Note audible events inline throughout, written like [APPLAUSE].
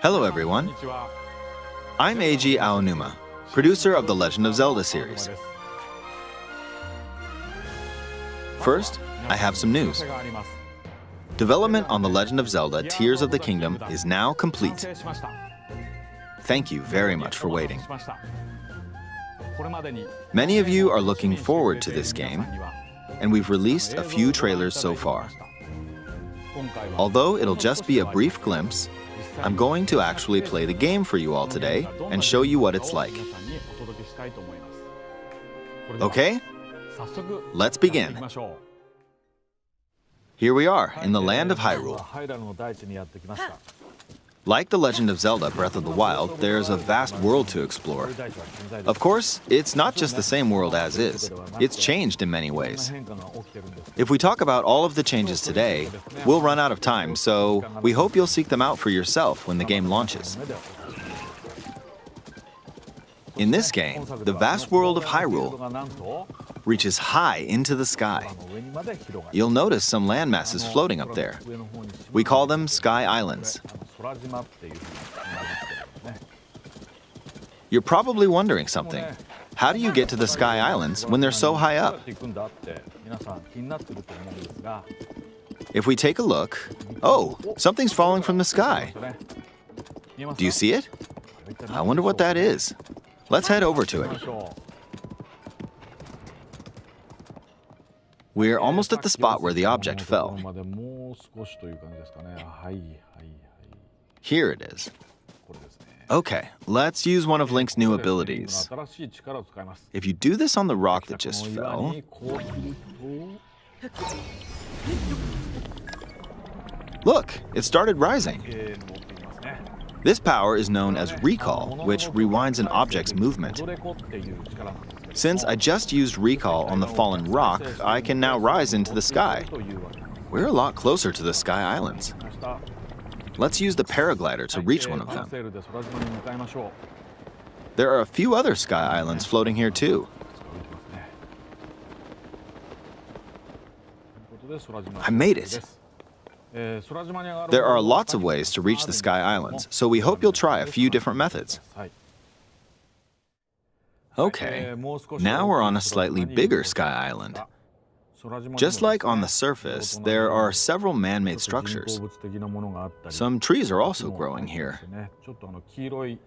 Hello, everyone. I'm Eiji Aonuma, producer of the Legend of Zelda series. First, I have some news. Development on The Legend of Zelda Tears of the Kingdom is now complete. Thank you very much for waiting. Many of you are looking forward to this game, and we've released a few trailers so far. Although it'll just be a brief glimpse, I'm going to actually play the game for you all today and show you what it's like. Okay? Let's begin. Here we are in the land of Hyrule. Like The Legend of Zelda Breath of the Wild, there's a vast world to explore. Of course, it's not just the same world as is, it's changed in many ways. If we talk about all of the changes today, we'll run out of time, so we hope you'll seek them out for yourself when the game launches. In this game, the vast world of Hyrule reaches high into the sky. You'll notice some land masses floating up there. We call them Sky Islands. You're probably wondering something. How do you get to the Sky Islands when they're so high up? If we take a look, oh, something's falling from the sky. Do you see it? I wonder what that is. Let's head over to it. We're almost at the spot where the object fell. Here it is. Okay, let's use one of Link's new abilities. If you do this on the rock that just fell... Look, it started rising. This power is known as Recall, which rewinds an object's movement. Since I just used Recall on the fallen rock, I can now rise into the sky. We're a lot closer to the Sky Islands. Let's use the paraglider to reach one of them. There are a few other Sky Islands floating here too. I made it. There are lots of ways to reach the Sky Islands, so we hope you'll try a few different methods. Okay, now we're on a slightly bigger Sky Island. Just like on the surface, there are several man-made structures. Some trees are also growing here.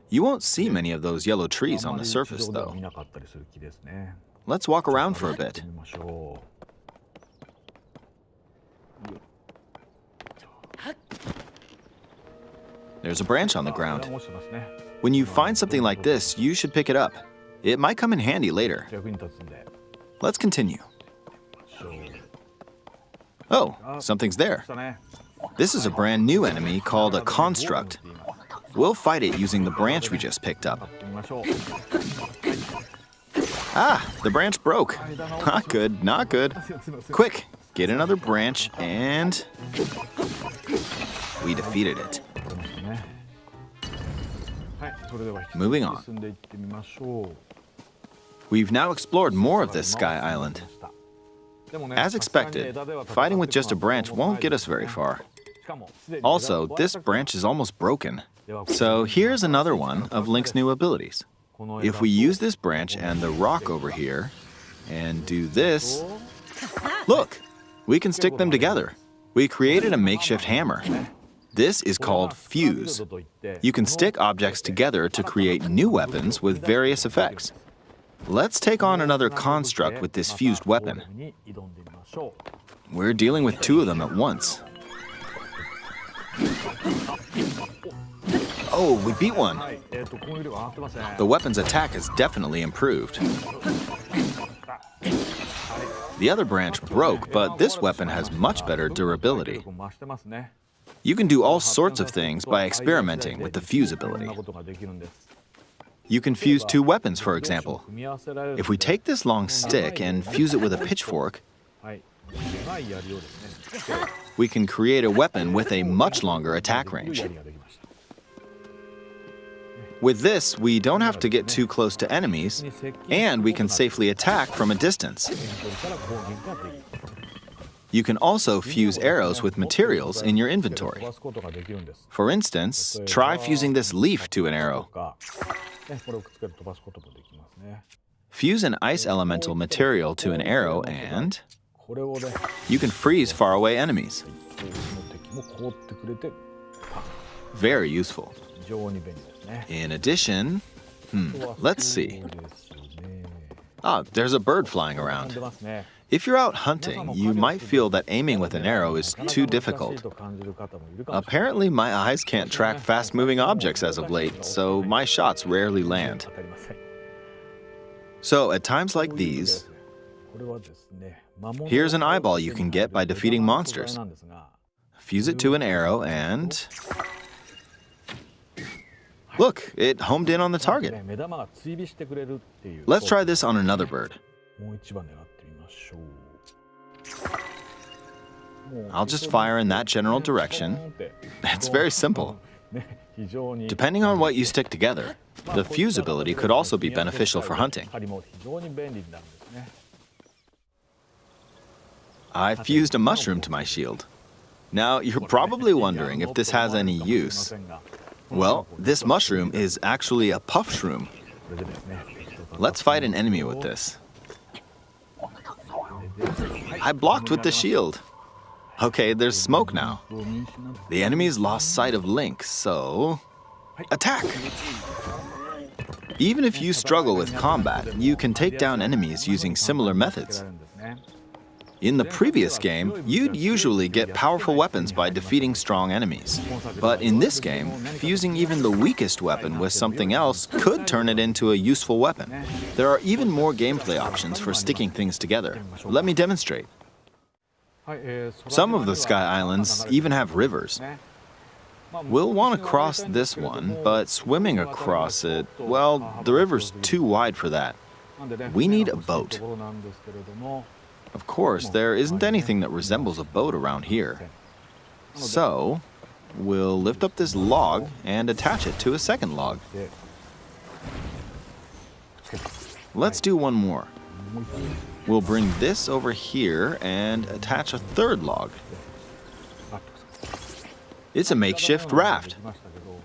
You won't see many of those yellow trees on the surface, though. Let's walk around for a bit. There's a branch on the ground. When you find something like this, you should pick it up. It might come in handy later. Let's continue. Oh, something's there. This is a brand new enemy called a construct. We'll fight it using the branch we just picked up. Ah, the branch broke. Not good, not good. Quick, get another branch and... We defeated it. Moving on. We've now explored more of this Sky Island. As expected, fighting with just a branch won't get us very far. Also, this branch is almost broken. So here's another one of Link's new abilities. If we use this branch and the rock over here, and do this, look, we can stick them together. We created a makeshift hammer. This is called Fuse. You can stick objects together to create new weapons with various effects. Let's take on another construct with this fused weapon. We're dealing with two of them at once. Oh, we beat one. The weapon's attack has definitely improved. The other branch broke, but this weapon has much better durability. You can do all sorts of things by experimenting with the fuse ability. You can fuse two weapons, for example. If we take this long stick and fuse it with a pitchfork, we can create a weapon with a much longer attack range. With this, we don't have to get too close to enemies, and we can safely attack from a distance. You can also fuse arrows with materials in your inventory. For instance, try fusing this leaf to an arrow. Fuse an ice elemental material to an arrow and you can freeze faraway enemies. Very useful. In addition, hmm, let's see. Ah, there's a bird flying around. If you're out hunting, you might feel that aiming with an arrow is too difficult. Apparently, my eyes can't track fast-moving objects as of late, so my shots rarely land. So at times like these, here's an eyeball you can get by defeating monsters. Fuse it to an arrow and... Look, it homed in on the target. Let's try this on another bird. I'll just fire in that general direction. It's very simple. Depending on what you stick together, the fuse ability could also be beneficial for hunting. I fused a mushroom to my shield. Now, you're probably wondering if this has any use. Well, this mushroom is actually a puff shroom. Let's fight an enemy with this. I blocked with the shield. Okay, there's smoke now. The enemy's lost sight of Link, so... Attack! Even if you struggle with combat, you can take down enemies using similar methods. In the previous game, you'd usually get powerful weapons by defeating strong enemies. But in this game, fusing even the weakest weapon with something else could turn it into a useful weapon. There are even more gameplay options for sticking things together. Let me demonstrate. Some of the Sky Islands even have rivers. We'll want to cross this one, but swimming across it, well, the river's too wide for that. We need a boat. Of course, there isn't anything that resembles a boat around here. So, we'll lift up this log and attach it to a second log. Let's do one more. Mm-hmm. We'll bring this over here and attach a third log. It's a makeshift raft.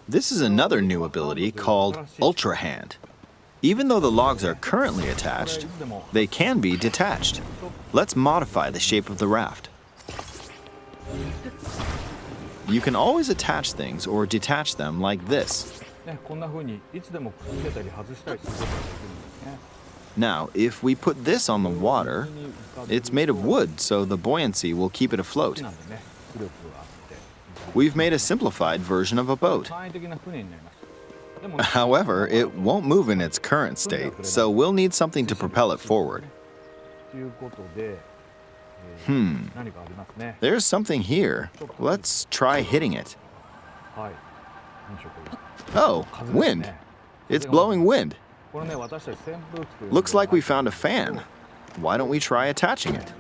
This is another new ability called Ultra Hand. Even though the logs are currently attached, they can be detached. Let's modify the shape of the raft. You can always attach things or detach them like this. Now, if we put this on the water, it's made of wood, so the buoyancy will keep it afloat. We've made a simplified version of a boat. [LAUGHS] However, it won't move in its current state, so we'll need something to propel it forward. Hmm. There's something here. Let's try hitting it. Oh, wind. It's blowing wind. Looks like we found a fan. Why don't we try attaching it?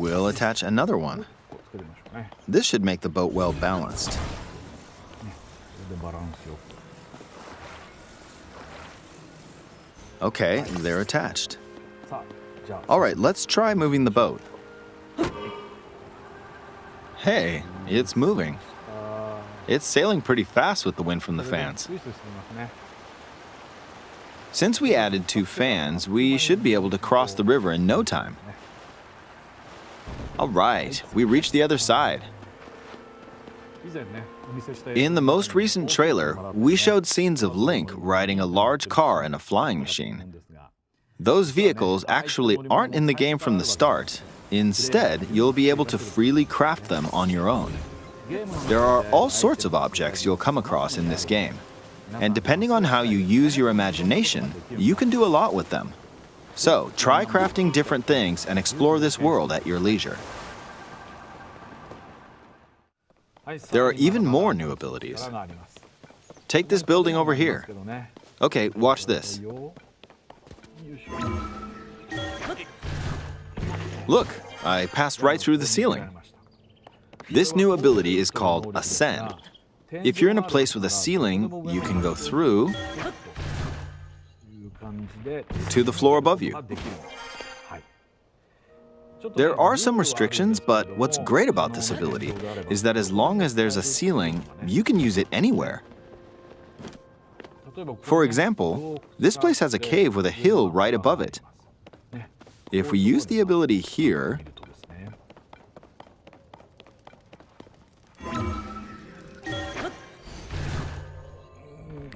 We'll attach another one. This should make the boat well balanced. Okay, they're attached. All right, let's try moving the boat. Hey, it's moving. It's sailing pretty fast with the wind from the fans. Since we added two fans, we should be able to cross the river in no time. All right, we reached the other side. In the most recent trailer, we showed scenes of Link riding a large car and a flying machine. Those vehicles actually aren't in the game from the start. Instead, you'll be able to freely craft them on your own. There are all sorts of objects you'll come across in this game. And depending on how you use your imagination, you can do a lot with them. So, try crafting different things and explore this world at your leisure. There are even more new abilities. Take this building over here. Okay, watch this. Look, I passed right through the ceiling. This new ability is called Ascend. If you're in a place with a ceiling, you can go through to the floor above you. There are some restrictions, but what's great about this ability is that as long as there's a ceiling, you can use it anywhere. For example, this place has a cave with a hill right above it. If we use the ability here,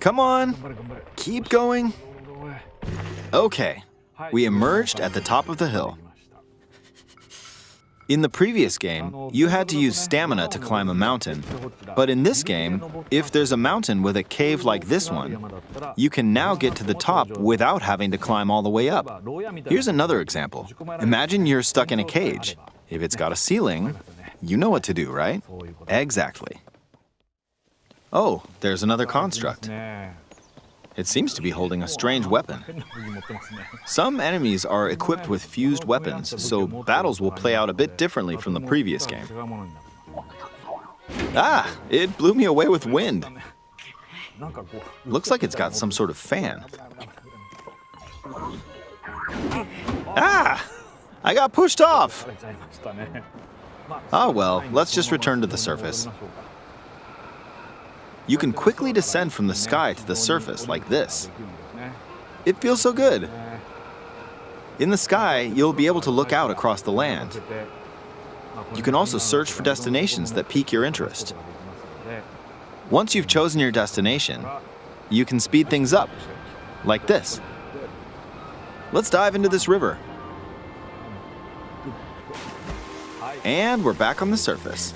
Come on, keep going. Okay, we emerged at the top of the hill. In the previous game, you had to use stamina to climb a mountain. But in this game, if there's a mountain with a cave like this one, you can now get to the top without having to climb all the way up. Here's another example. Imagine you're stuck in a cage. If it's got a ceiling, you know what to do, right? Exactly. Oh, there's another construct. It seems to be holding a strange weapon. Some enemies are equipped with fused weapons, so battles will play out a bit differently from the previous game. Ah, it blew me away with wind. Looks like it's got some sort of fan. Ah! I got pushed off! Oh well, let's just return to the surface. You can quickly descend from the sky to the surface like this. It feels so good. In the sky, you'll be able to look out across the land. You can also search for destinations that pique your interest. Once you've chosen your destination, you can speed things up, like this. Let's dive into this river. And we're back on the surface.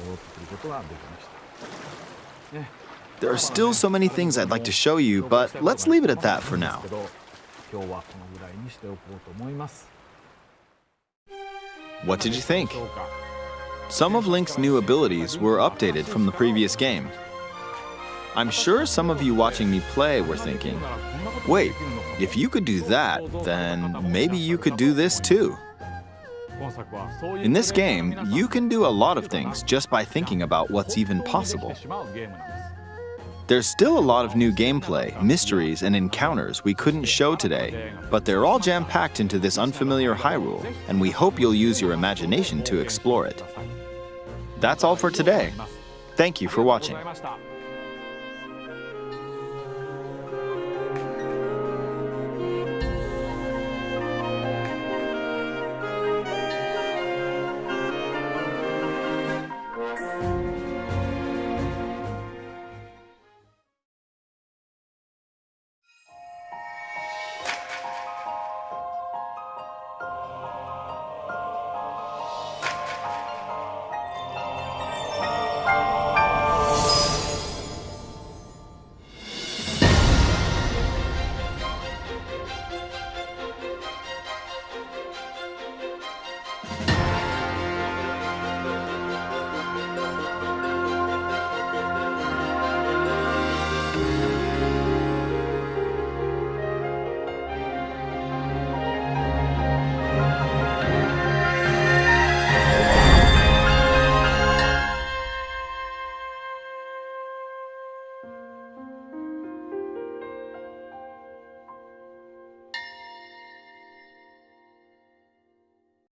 There are still so many things I'd like to show you, but let's leave it at that for now. What did you think? Some of Link's new abilities were updated from the previous game. I'm sure some of you watching me play were thinking, wait, if you could do that, then maybe you could do this too. In this game, you can do a lot of things just by thinking about what's even possible. There's still a lot of new gameplay, mysteries, and encounters we couldn't show today, but they're all jam-packed into this unfamiliar Hyrule, and we hope you'll use your imagination to explore it. That's all for today. Thank you for watching.